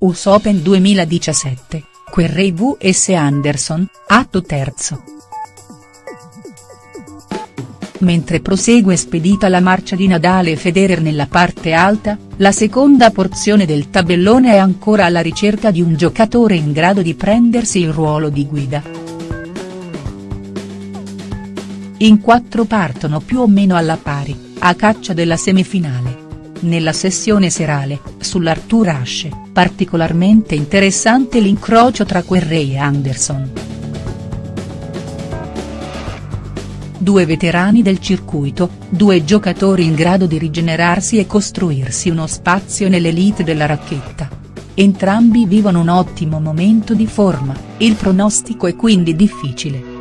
US Open 2017, Querrey vs Anderson, atto terzo. Mentre prosegue spedita la marcia di Nadal e Federer nella parte alta, la seconda porzione del tabellone è ancora alla ricerca di un giocatore in grado di prendersi il ruolo di guida. In quattro partono più o meno alla pari, a caccia della semifinale. Nella sessione serale, sull'Arthur Ashe, particolarmente interessante l'incrocio tra Querrey e Anderson. Due veterani del circuito, due giocatori in grado di rigenerarsi e costruirsi uno spazio nell'elite della racchetta. Entrambi vivono un ottimo momento di forma, il pronostico è quindi difficile.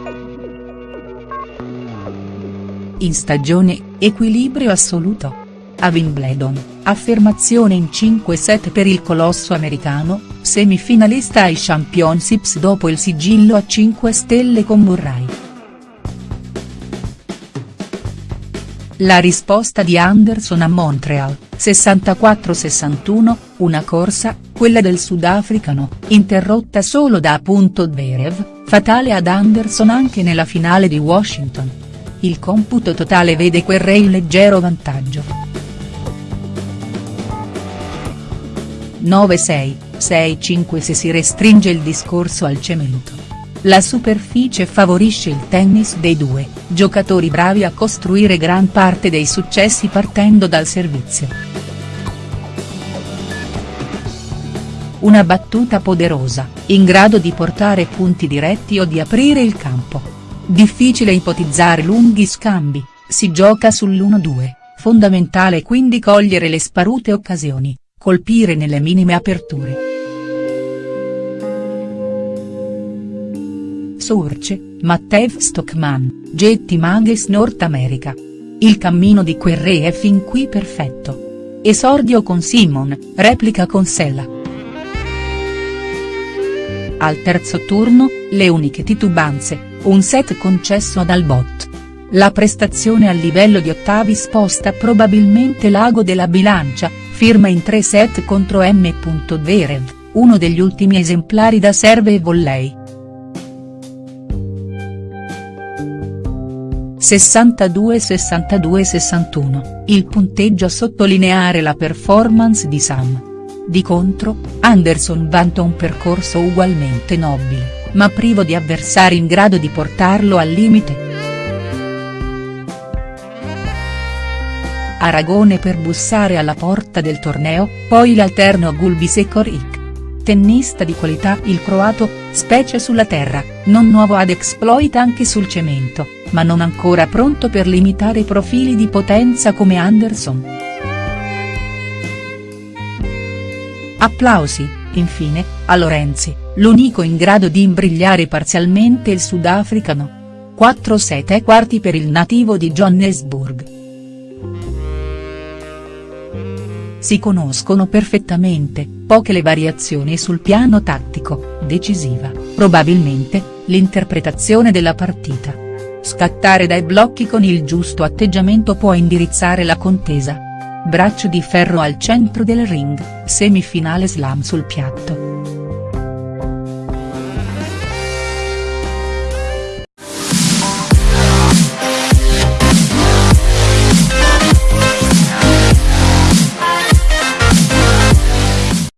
In stagione, equilibrio assoluto. A Wimbledon, affermazione in 5 set per il colosso americano, semifinalista ai Championships dopo il sigillo a 5 stelle con Murray. La risposta di Anderson a Montreal, 64-61, una corsa, quella del sudafricano, interrotta solo da appunto Zverev, fatale ad Anderson anche nella finale di Washington. Il computo totale vede Querrey in leggero vantaggio. 9-6, 6-5 se si restringe il discorso al cemento. La superficie favorisce il tennis dei due, giocatori bravi a costruire gran parte dei successi partendo dal servizio. Una battuta poderosa, in grado di portare punti diretti o di aprire il campo. Difficile ipotizzare lunghi scambi, si gioca sull'1-2, fondamentale quindi cogliere le sparute occasioni colpire nelle minime aperture. Source, Mattev Stockman, Getty Mages North America. Il cammino di Querrey è fin qui perfetto. Esordio con Simon, replica con Sella. Al terzo turno, le uniche titubanze, un set concesso ad Albot. La prestazione a livello di ottavi sposta probabilmente l'ago della bilancia, firma in tre set contro M. Zverev, uno degli ultimi esemplari da serve e volley. 62-62-61, il punteggio a sottolineare la performance di Sam. Di contro, Anderson vanta un percorso ugualmente nobile, ma privo di avversari in grado di portarlo al limite. Aragone per bussare alla porta del torneo, poi l'alterno Gulbis e Korik. Tennista di qualità il croato, specie sulla terra, non nuovo ad exploit anche sul cemento, ma non ancora pronto per limitare profili di potenza come Anderson. Applausi, infine, a Lorenzi, l'unico in grado di imbrigliare parzialmente il sudafricano. 4-7 e quarti per il nativo di Johannesburg. Si conoscono perfettamente, poche le variazioni sul piano tattico, decisiva, probabilmente, l'interpretazione della partita. Scattare dai blocchi con il giusto atteggiamento può indirizzare la contesa. Braccio di ferro al centro del ring, semifinale slam sul piatto.